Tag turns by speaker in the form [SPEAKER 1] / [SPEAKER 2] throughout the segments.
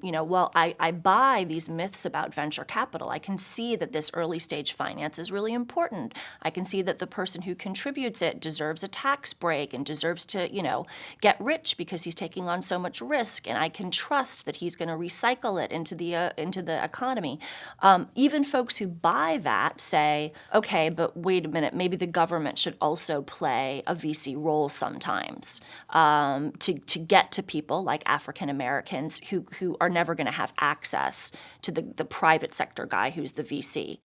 [SPEAKER 1] you know, well, I, I buy these myths about venture capital. I can see that this early stage finance is really important. I can see that the person who contributes it deserves a tax break and deserves to, you know, get rich because he's taking on so much risk. And I can trust that he's going to recycle it into the uh, into the economy. Um, even folks who buy that say, okay, but wait a minute, maybe the government should also play a VC role sometimes um, to to get to people like African Americans who who are are never going to have access to the, the private sector guy who's the VC.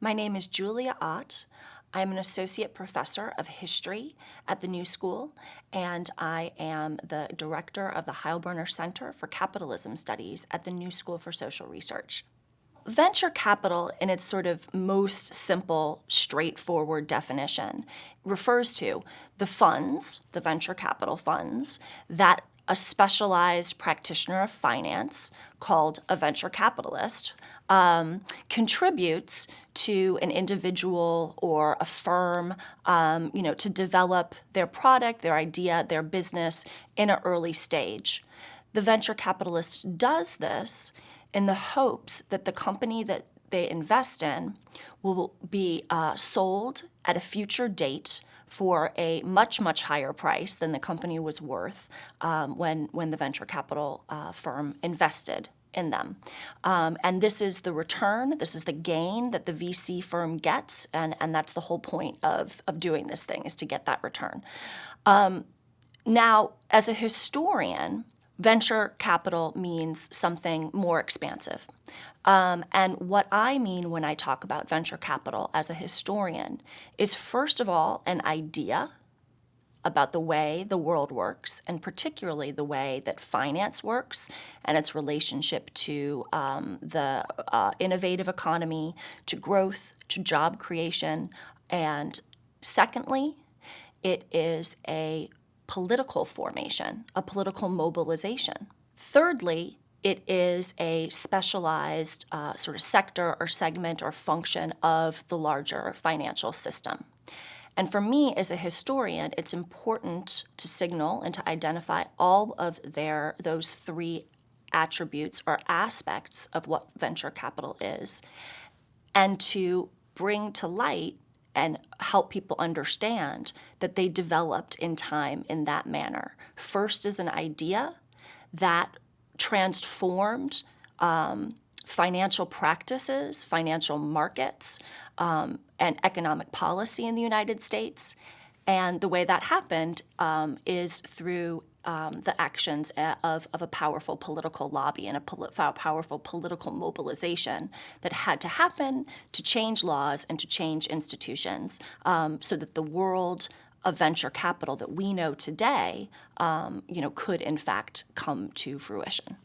[SPEAKER 1] My name is Julia Ott. I'm an associate professor of history at the New School, and I am the director of the Heilbroner Center for Capitalism Studies at the New School for Social Research. Venture capital, in its sort of most simple, straightforward definition, refers to the funds, the venture capital funds, that a specialized practitioner of finance called a venture capitalist um, contributes to an individual or a firm, um, you know, to develop their product, their idea, their business in an early stage. The venture capitalist does this in the hopes that the company that they invest in will be uh, sold at a future date for a much, much higher price than the company was worth um, when, when the venture capital uh, firm invested in them. Um, and this is the return, this is the gain that the VC firm gets, and, and that's the whole point of, of doing this thing, is to get that return. Um, now, as a historian, venture capital means something more expansive. Um, and what I mean when I talk about venture capital as a historian is, first of all, an idea about the way the world works, and particularly the way that finance works and its relationship to um, the uh, innovative economy, to growth, to job creation. And secondly, it is a political formation, a political mobilization. Thirdly, it is a specialized uh, sort of sector or segment or function of the larger financial system. And for me as a historian, it's important to signal and to identify all of their those three attributes or aspects of what venture capital is and to bring to light and help people understand that they developed in time in that manner. First as an idea that transformed um, financial practices, financial markets, um, and economic policy in the United States. And the way that happened um, is through um, the actions uh, of, of a powerful political lobby and a powerful political mobilization that had to happen to change laws and to change institutions um, so that the world of venture capital that we know today, um, you know, could in fact come to fruition.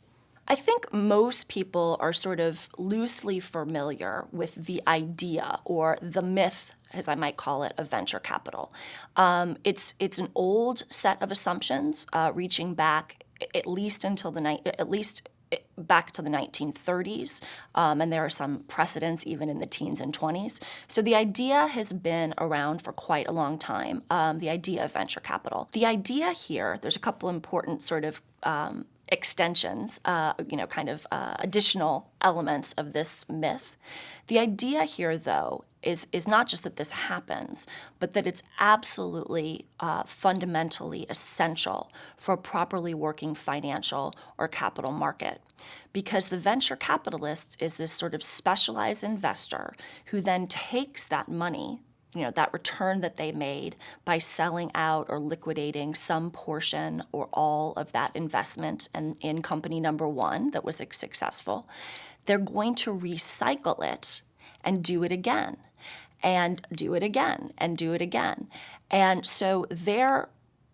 [SPEAKER 1] I think most people are sort of loosely familiar with the idea or the myth, as I might call it, of venture capital. Um, it's it's an old set of assumptions uh, reaching back at least until the night at least back to the 1930s, um, and there are some precedents even in the teens and 20s. So the idea has been around for quite a long time, um, the idea of venture capital. The idea here, there's a couple important sort of um, extensions, uh, you know, kind of uh, additional elements of this myth. The idea here, though, is, is not just that this happens, but that it's absolutely uh, fundamentally essential for a properly working financial or capital market. Because the venture capitalist is this sort of specialized investor who then takes that money you know, that return that they made by selling out or liquidating some portion or all of that investment and in company number one that was successful, they're going to recycle it and do it again and do it again and do it again. And so their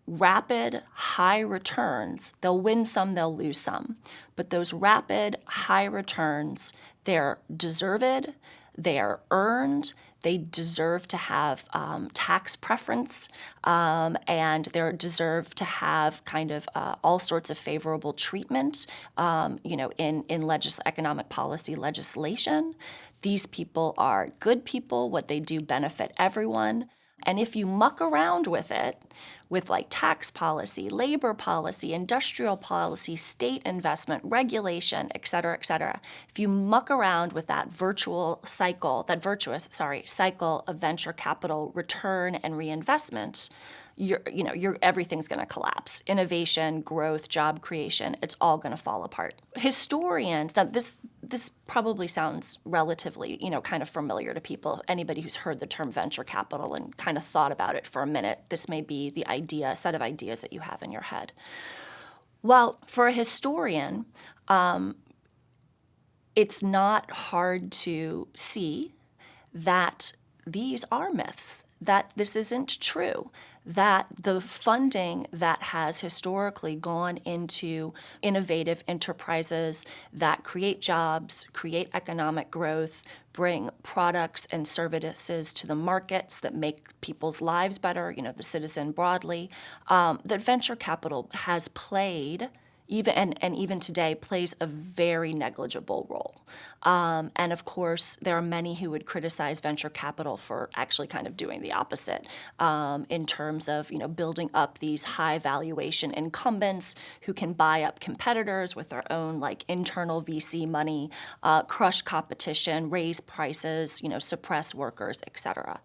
[SPEAKER 1] rapid high returns, they'll win some, they'll lose some, but those rapid high returns, they're deserved, they are earned, they deserve to have um, tax preference, um, and they deserve to have kind of uh, all sorts of favorable treatment, um, you know, in, in legis economic policy legislation. These people are good people. What they do benefit everyone. And if you muck around with it, with like tax policy, labor policy, industrial policy, state investment, regulation, et cetera, et cetera. If you muck around with that virtual cycle, that virtuous, sorry, cycle of venture capital return and reinvestment, you're, you know, you're, everything's going to collapse. Innovation, growth, job creation, it's all going to fall apart. Historians, now this, this probably sounds relatively, you know, kind of familiar to people. Anybody who's heard the term venture capital and kind of thought about it for a minute, this may be the idea, set of ideas that you have in your head. Well, for a historian, um, it's not hard to see that these are myths, that this isn't true, that the funding that has historically gone into innovative enterprises that create jobs, create economic growth, bring products and services to the markets that make people's lives better, you know, the citizen broadly, um, that venture capital has played even and, and even today plays a very negligible role. Um, and of course, there are many who would criticize venture capital for actually kind of doing the opposite um, in terms of you know building up these high valuation incumbents who can buy up competitors with their own like internal VC money, uh, crush competition, raise prices, you know, suppress workers, etc.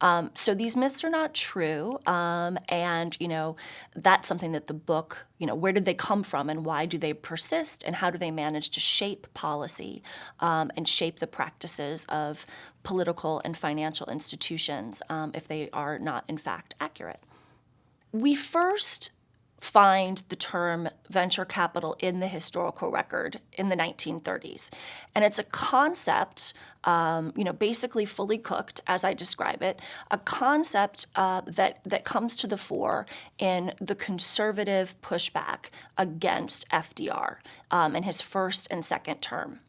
[SPEAKER 1] Um, so these myths are not true, um, and you know that's something that the book you know where did they come from and why do they persist and how do they manage to shape policy um, and shape the practices of political and financial institutions um, if they are not in fact accurate. We first find the term venture capital in the historical record in the 1930s. And it's a concept, um, you know, basically fully cooked, as I describe it, a concept uh, that, that comes to the fore in the conservative pushback against FDR um, in his first and second term.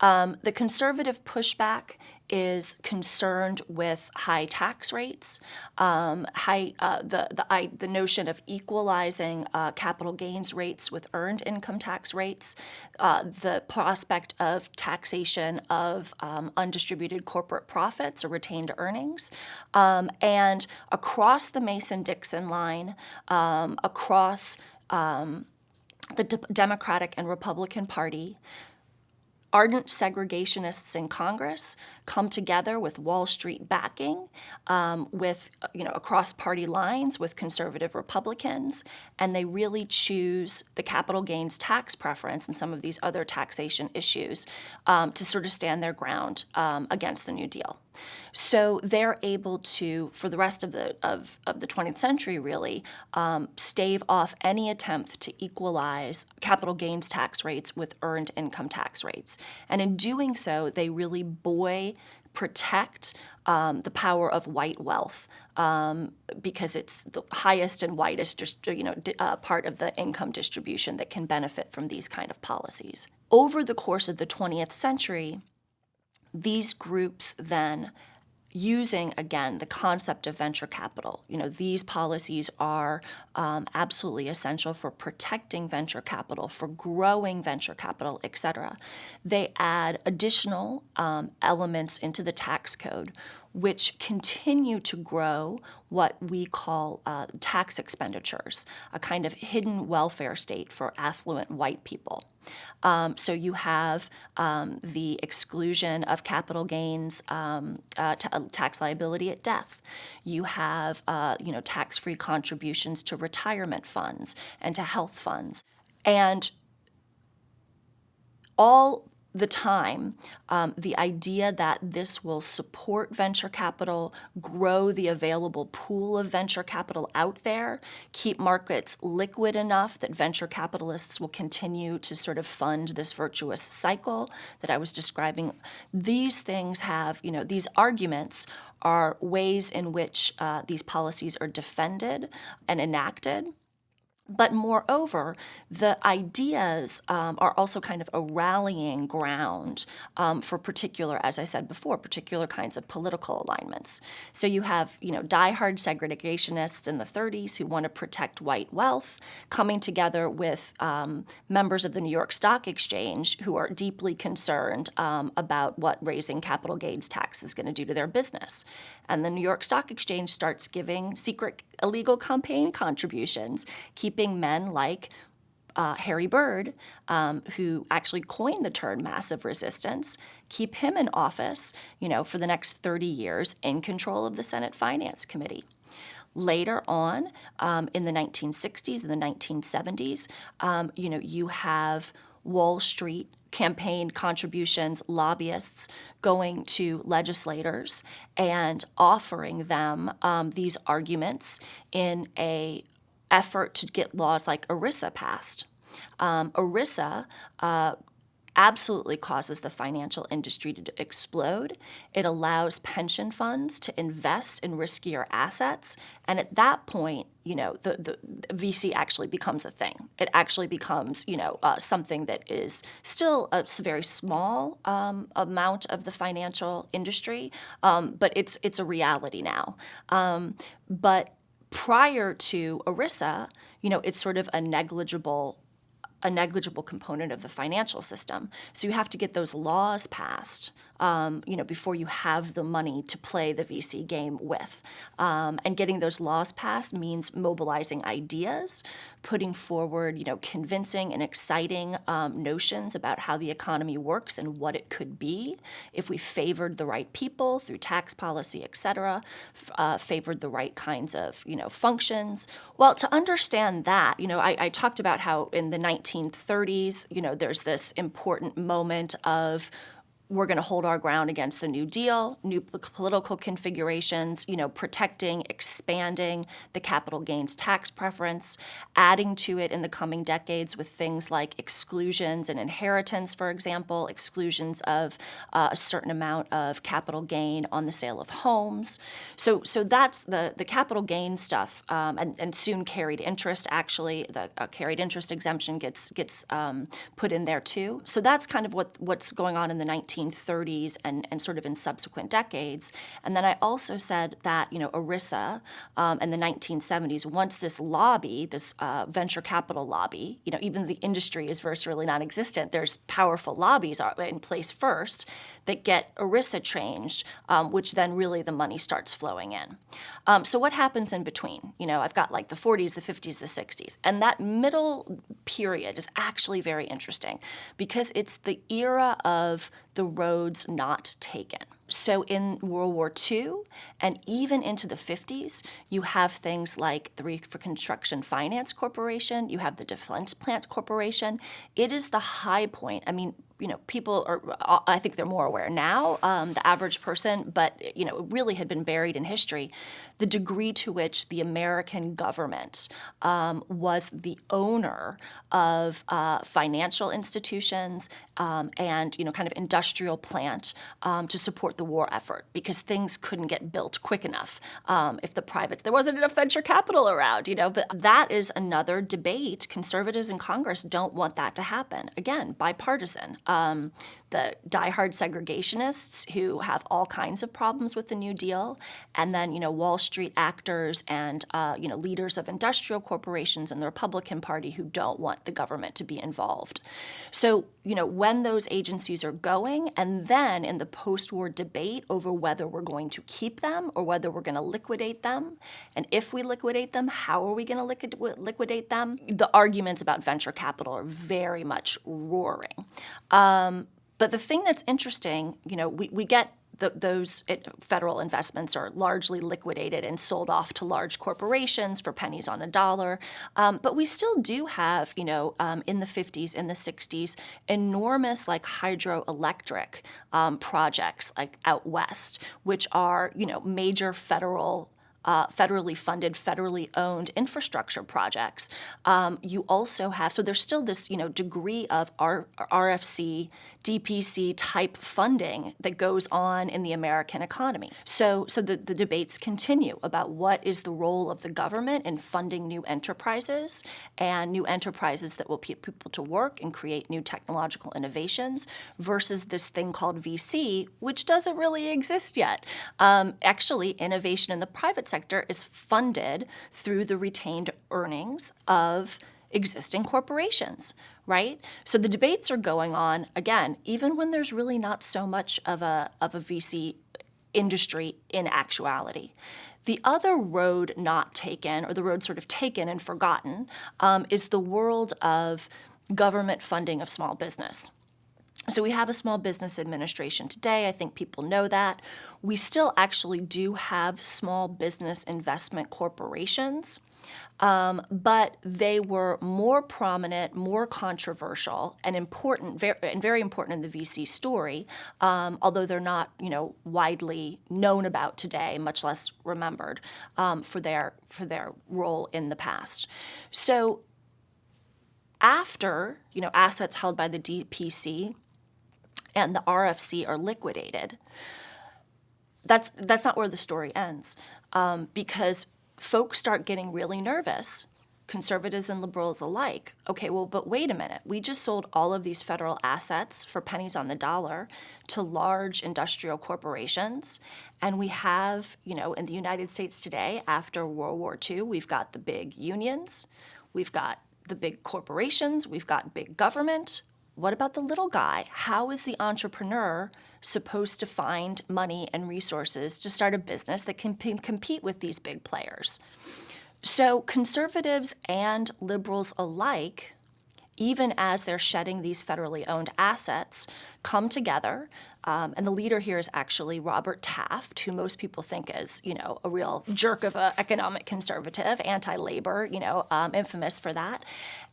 [SPEAKER 1] Um, the conservative pushback is concerned with high tax rates, um, high, uh, the, the, the notion of equalizing uh, capital gains rates with earned income tax rates, uh, the prospect of taxation of um, undistributed corporate profits or retained earnings, um, and across the Mason-Dixon line, um, across um, the Democratic and Republican Party, ardent segregationists in Congress come together with Wall Street backing, um, with you know across party lines with conservative Republicans, and they really choose the capital gains tax preference and some of these other taxation issues um, to sort of stand their ground um, against the New Deal. So they're able to, for the rest of the of, of the 20th century, really um, stave off any attempt to equalize capital gains tax rates with earned income tax rates. And in doing so, they really buoy protect um, the power of white wealth um, because it's the highest and widest you know, uh, part of the income distribution that can benefit from these kind of policies. Over the course of the 20th century, these groups then using again the concept of venture capital. You know, these policies are um, absolutely essential for protecting venture capital, for growing venture capital, et cetera. They add additional um, elements into the tax code which continue to grow what we call uh, tax expenditures, a kind of hidden welfare state for affluent white people. Um, so you have um, the exclusion of capital gains um, uh, uh tax liability at death. You have uh, you know tax-free contributions to retirement funds and to health funds. And all the time, um, the idea that this will support venture capital, grow the available pool of venture capital out there, keep markets liquid enough that venture capitalists will continue to sort of fund this virtuous cycle that I was describing. These things have, you know, these arguments are ways in which uh, these policies are defended and enacted. But moreover, the ideas um, are also kind of a rallying ground um, for particular, as I said before, particular kinds of political alignments. So you have, you know, diehard segregationists in the 30s who want to protect white wealth, coming together with um, members of the New York Stock Exchange who are deeply concerned um, about what raising capital gains tax is going to do to their business. And the New York Stock Exchange starts giving secret illegal campaign contributions, keeping men like uh, Harry Byrd, um, who actually coined the term massive resistance, keep him in office, you know, for the next 30 years in control of the Senate Finance Committee. Later on, um, in the 1960s and the 1970s, um, you know, you have Wall Street campaign contributions, lobbyists going to legislators and offering them um, these arguments in a effort to get laws like ERISA passed. Um, ERISA uh, absolutely causes the financial industry to explode. It allows pension funds to invest in riskier assets. And at that point, you know, the, the VC actually becomes a thing. It actually becomes, you know, uh, something that is still a very small um, amount of the financial industry, um, but it's it's a reality now. Um, but prior to ERISA, you know, it's sort of a negligible a negligible component of the financial system. So you have to get those laws passed, um, you know, before you have the money to play the VC game with. Um, and getting those laws passed means mobilizing ideas, putting forward, you know, convincing and exciting um, notions about how the economy works and what it could be if we favored the right people through tax policy, et cetera, uh, favored the right kinds of, you know, functions. Well, to understand that, you know, I, I talked about how in the 1930s, you know, there's this important moment of we're going to hold our ground against the New Deal, new political configurations, you know, protecting, expanding the capital gains tax preference, adding to it in the coming decades with things like exclusions and inheritance, for example, exclusions of uh, a certain amount of capital gain on the sale of homes. So, so that's the the capital gain stuff, um, and, and soon carried interest. Actually, the uh, carried interest exemption gets gets um, put in there too. So that's kind of what what's going on in the 19 1930s and, and sort of in subsequent decades. And then I also said that, you know, ERISA um, in the 1970s, once this lobby, this uh, venture capital lobby, you know, even the industry is virtually non-existent, there's powerful lobbies in place first that get ERISA changed, um, which then really the money starts flowing in. Um, so what happens in between? You know, I've got like the 40s, the 50s, the 60s. And that middle period is actually very interesting because it's the era of the roads not taken. So in World War II and even into the 50s, you have things like the Reconstruction Finance Corporation, you have the Defense Plant Corporation. It is the high point. I mean, you know, people are, I think they're more aware now, um, the average person, but, you know, it really had been buried in history, the degree to which the American government um, was the owner of uh, financial institutions um, and, you know, kind of industrial plant um, to support the war effort because things couldn't get built quick enough um, if the private, there wasn't enough venture capital around, you know, but that is another debate. Conservatives in Congress don't want that to happen. Again, bipartisan um, the diehard segregationists who have all kinds of problems with the New Deal, and then you know Wall Street actors and uh, you know leaders of industrial corporations and the Republican Party who don't want the government to be involved. So you know when those agencies are going, and then in the post-war debate over whether we're going to keep them or whether we're going to liquidate them, and if we liquidate them, how are we going to liquidate them? The arguments about venture capital are very much roaring. Um, but the thing that's interesting, you know, we, we get the, those it, federal investments are largely liquidated and sold off to large corporations for pennies on a dollar. Um, but we still do have, you know, um, in the 50s, in the 60s, enormous like hydroelectric um, projects like out west, which are, you know, major federal uh, federally funded, federally owned infrastructure projects. Um, you also have, so there's still this, you know, degree of R RFC, DPC type funding that goes on in the American economy. So, so the, the debates continue about what is the role of the government in funding new enterprises and new enterprises that will put people to work and create new technological innovations versus this thing called VC, which doesn't really exist yet. Um, actually, innovation in the private sector is funded through the retained earnings of existing corporations, right? So the debates are going on again, even when there's really not so much of a of a VC industry in actuality. The other road not taken, or the road sort of taken and forgotten, um, is the world of government funding of small business. So we have a small business administration today. I think people know that. We still actually do have small business investment corporations. Um, but they were more prominent, more controversial, and important, very, and very important in the VC story, um, although they're not, you know, widely known about today, much less remembered um, for their for their role in the past. So after, you know, assets held by the DPC and the RFC are liquidated, that's that's not where the story ends, um, because folks start getting really nervous, conservatives and liberals alike. Okay, well, but wait a minute. We just sold all of these federal assets for pennies on the dollar to large industrial corporations. And we have, you know, in the United States today, after World War II, we've got the big unions, we've got the big corporations, we've got big government. What about the little guy? How is the entrepreneur supposed to find money and resources to start a business that can compete with these big players. So conservatives and liberals alike, even as they're shedding these federally owned assets, come together um, and the leader here is actually Robert Taft, who most people think is, you know, a real jerk of an economic conservative, anti-labor, you know, um, infamous for that.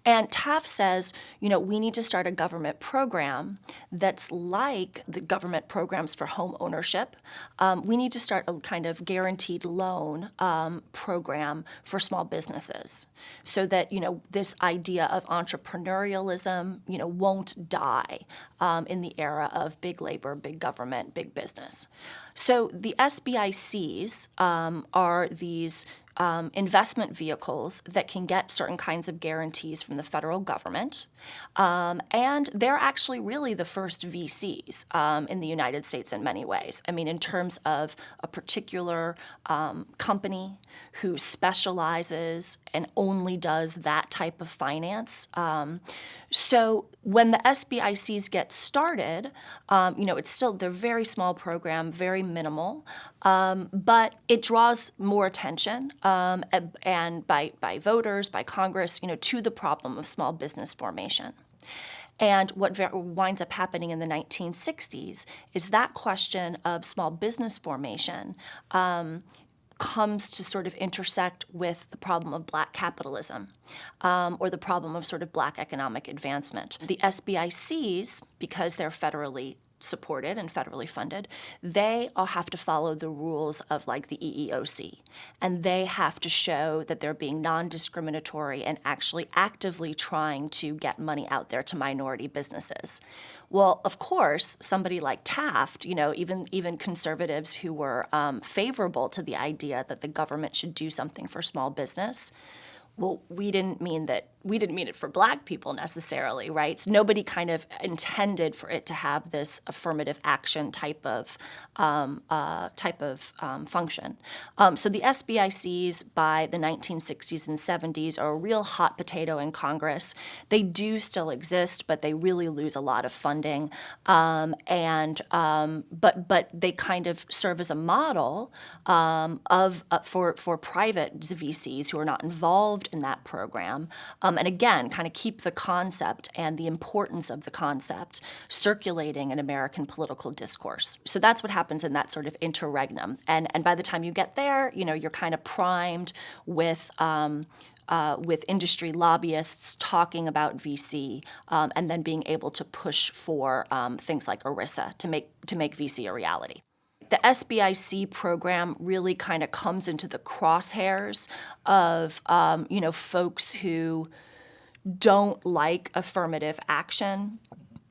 [SPEAKER 1] And Taft says, you know, we need to start a government program that's like the government programs for home ownership. Um, we need to start a kind of guaranteed loan um, program for small businesses so that, you know, this idea of entrepreneurialism, you know, won't die um, in the era of big labor, big government, big business. So the SBICs um, are these um, investment vehicles that can get certain kinds of guarantees from the federal government. Um, and they're actually really the first VCs um, in the United States in many ways. I mean, in terms of a particular um, company who specializes and only does that type of finance. Um, so when the SBICs get started, um, you know, it's still, they're very small program, very minimal, um, but it draws more attention um, and by, by voters, by Congress, you know, to the problem of small business formation. And what winds up happening in the 1960s is that question of small business formation um, comes to sort of intersect with the problem of black capitalism um, or the problem of sort of black economic advancement. The SBICs, because they're federally supported and federally funded, they all have to follow the rules of like the EEOC. And they have to show that they're being non-discriminatory and actually actively trying to get money out there to minority businesses. Well, of course, somebody like Taft, you know, even even conservatives who were um, favorable to the idea that the government should do something for small business, well, we didn't mean that we didn't mean it for black people necessarily, right? So nobody kind of intended for it to have this affirmative action type of um, uh, type of um, function. Um, so the SBICs by the 1960s and 70s are a real hot potato in Congress. They do still exist, but they really lose a lot of funding, um, and um, but but they kind of serve as a model um, of uh, for for private VCs who are not involved in that program um, and again, kind of keep the concept and the importance of the concept circulating in American political discourse. So that's what happens in that sort of interregnum. And, and by the time you get there, you know, you're kind of primed with um, uh, with industry lobbyists talking about VC um, and then being able to push for um, things like ERISA to make, to make VC a reality the SBIC program really kind of comes into the crosshairs of um, you know folks who don't like affirmative action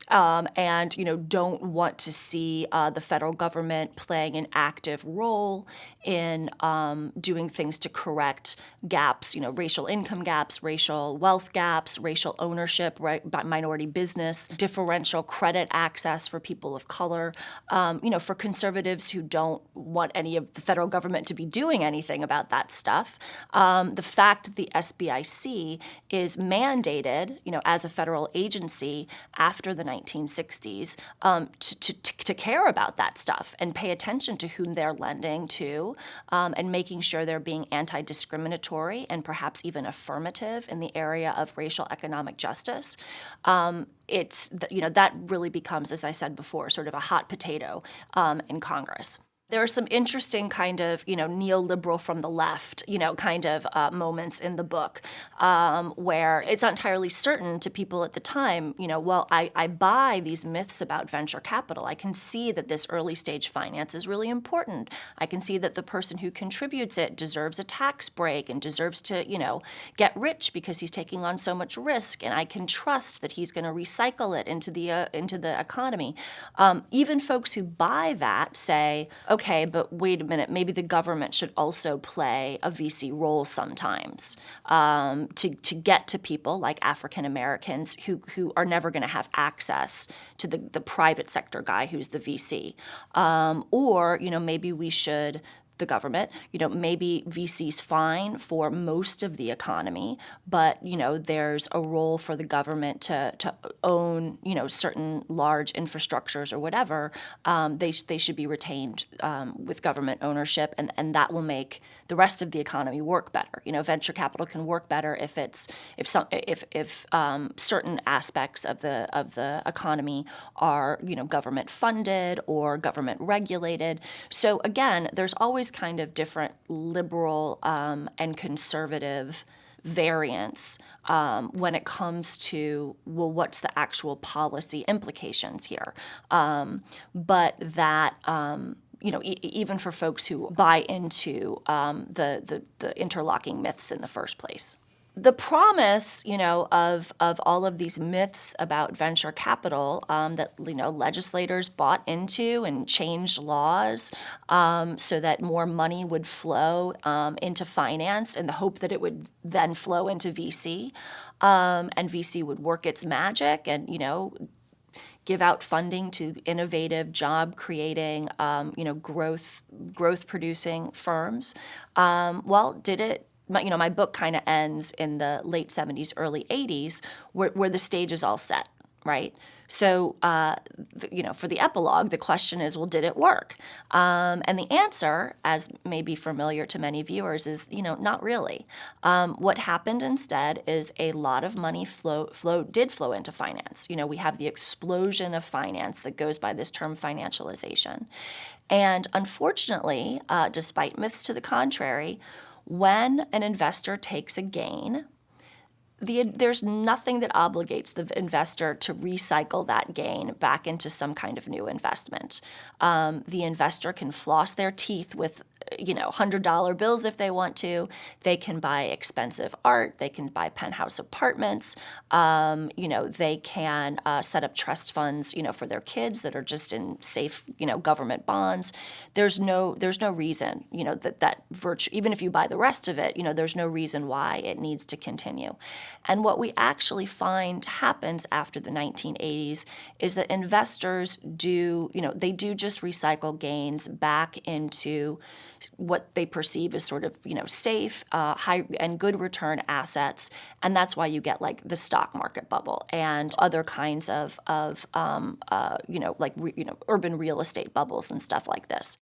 [SPEAKER 1] um, and you know don't want to see uh, the federal government playing an active role in um, doing things to correct gaps, you know, racial income gaps, racial wealth gaps, racial ownership, right, minority business, differential credit access for people of color. Um, you know, for conservatives who don't want any of the federal government to be doing anything about that stuff, um, the fact that the SBIC is mandated, you know, as a federal agency after the 1960s um, to, to, to, care about that stuff and pay attention to whom they're lending to um, and making sure they're being anti discriminatory and perhaps even affirmative in the area of racial economic justice. Um, it's, you know, that really becomes, as I said before, sort of a hot potato um, in Congress. There are some interesting kind of, you know, neoliberal from the left, you know, kind of uh, moments in the book um, where it's not entirely certain to people at the time, you know, well, I, I buy these myths about venture capital. I can see that this early stage finance is really important. I can see that the person who contributes it deserves a tax break and deserves to, you know, get rich because he's taking on so much risk, and I can trust that he's going to recycle it into the uh, into the economy. Um, even folks who buy that say, okay, but wait a minute, maybe the government should also play a VC role sometimes um, to, to get to people like African Americans who, who are never going to have access to the, the private sector guy who's the VC. Um, or, you know, maybe we should the government. You know, maybe VC's fine for most of the economy, but you know, there's a role for the government to to own you know certain large infrastructures or whatever. Um, they they should be retained um, with government ownership, and and that will make the rest of the economy work better. You know, venture capital can work better if it's if some if if um, certain aspects of the of the economy are you know government funded or government regulated. So again, there's always kind of different liberal um, and conservative variants um, when it comes to well what's the actual policy implications here um, but that um, you know, e even for folks who buy into um, the, the, the interlocking myths in the first place. The promise, you know, of of all of these myths about venture capital um, that you know legislators bought into and changed laws um, so that more money would flow um, into finance in the hope that it would then flow into VC, um, and VC would work its magic and you know give out funding to innovative, job-creating, um, you know, growth growth-producing firms. Um, well, did it my, you know, my book kind of ends in the late 70s, early 80s, where, where the stage is all set, right? So, uh, you know, for the epilogue, the question is, well, did it work? Um, and the answer, as may be familiar to many viewers, is, you know, not really. Um, what happened instead is a lot of money flow, flow did flow into finance. You know, we have the explosion of finance that goes by this term financialization. And unfortunately, uh, despite myths to the contrary, when an investor takes a gain, the, there's nothing that obligates the investor to recycle that gain back into some kind of new investment. Um, the investor can floss their teeth with you know, $100 bills if they want to. They can buy expensive art. They can buy penthouse apartments. Um, you know, they can uh, set up trust funds, you know, for their kids that are just in safe, you know, government bonds. There's no, there's no reason, you know, that that virtue, even if you buy the rest of it, you know, there's no reason why it needs to continue. And what we actually find happens after the 1980s is that investors do, you know, they do just recycle gains back into what they perceive as sort of you know safe, uh, high and good return assets, and that's why you get like the stock market bubble and other kinds of of um, uh, you know like re, you know urban real estate bubbles and stuff like this.